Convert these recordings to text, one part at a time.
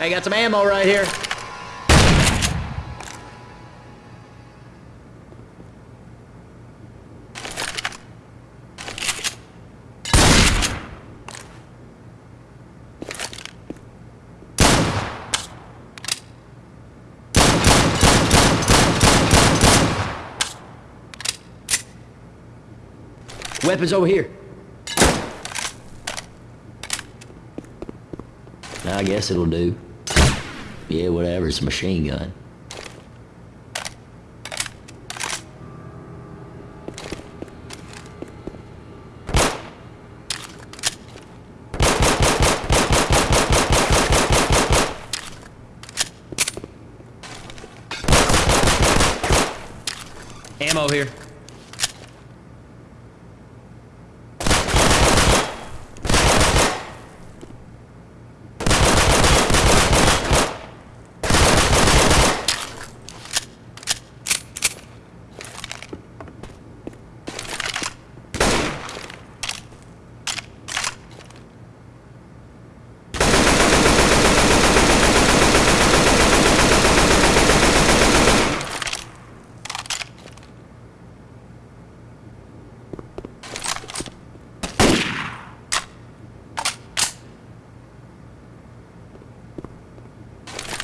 I got some ammo right here. Weapons over here. I guess it'll do. Yeah, whatever, it's a machine gun. Ammo here.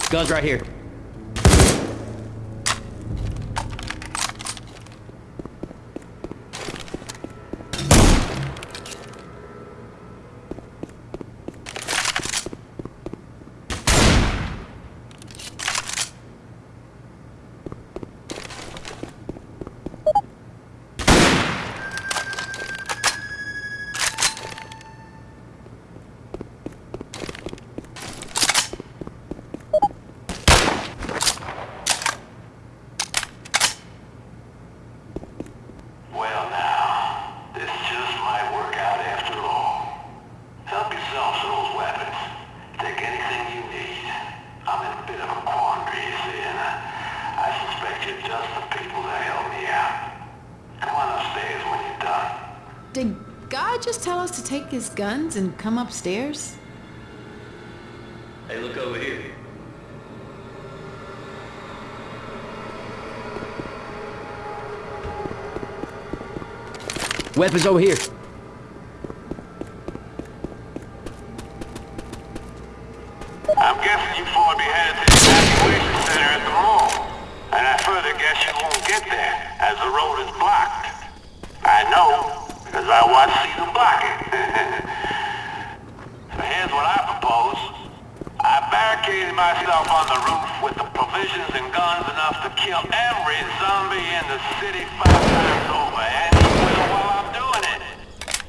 Guns right here. Well now, this just might work out after all. Help yourself to those weapons. Take anything you need. I'm in a bit of a quandary, you see, and uh, I suspect you're just the people to help me out. Come on upstairs when you're done. Did God just tell us to take his guns and come upstairs? Hey, look over here. Weapons over here. I guess you won't get there, as the road is blocked. I know, because I watched CEDA block it. so here's what I propose. I barricaded myself on the roof with the provisions and guns enough to kill every zombie in the city five times over, and while I'm doing it.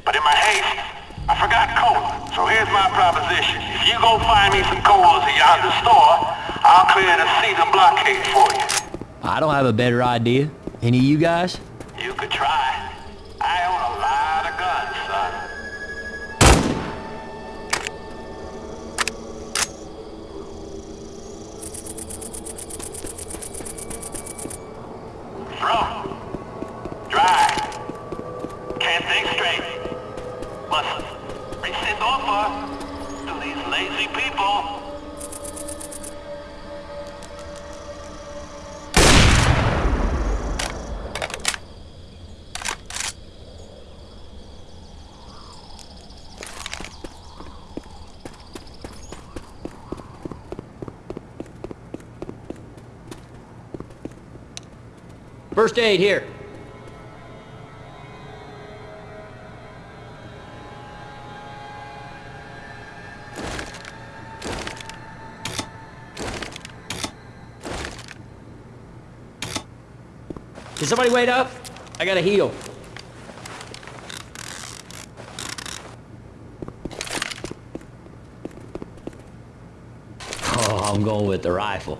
But in my haste, I forgot cola. So here's my proposition. If you go find me some colas at yonder store, I'll clear the CEDA blockade for you. I don't have a better idea. Any of you guys? You could try. I own a lot of guns, son. Bro, drive. Can't think straight. Listen, rescind offer to these lazy people. First aid here. Can somebody wait up? I gotta heal. Oh, I'm going with the rifle.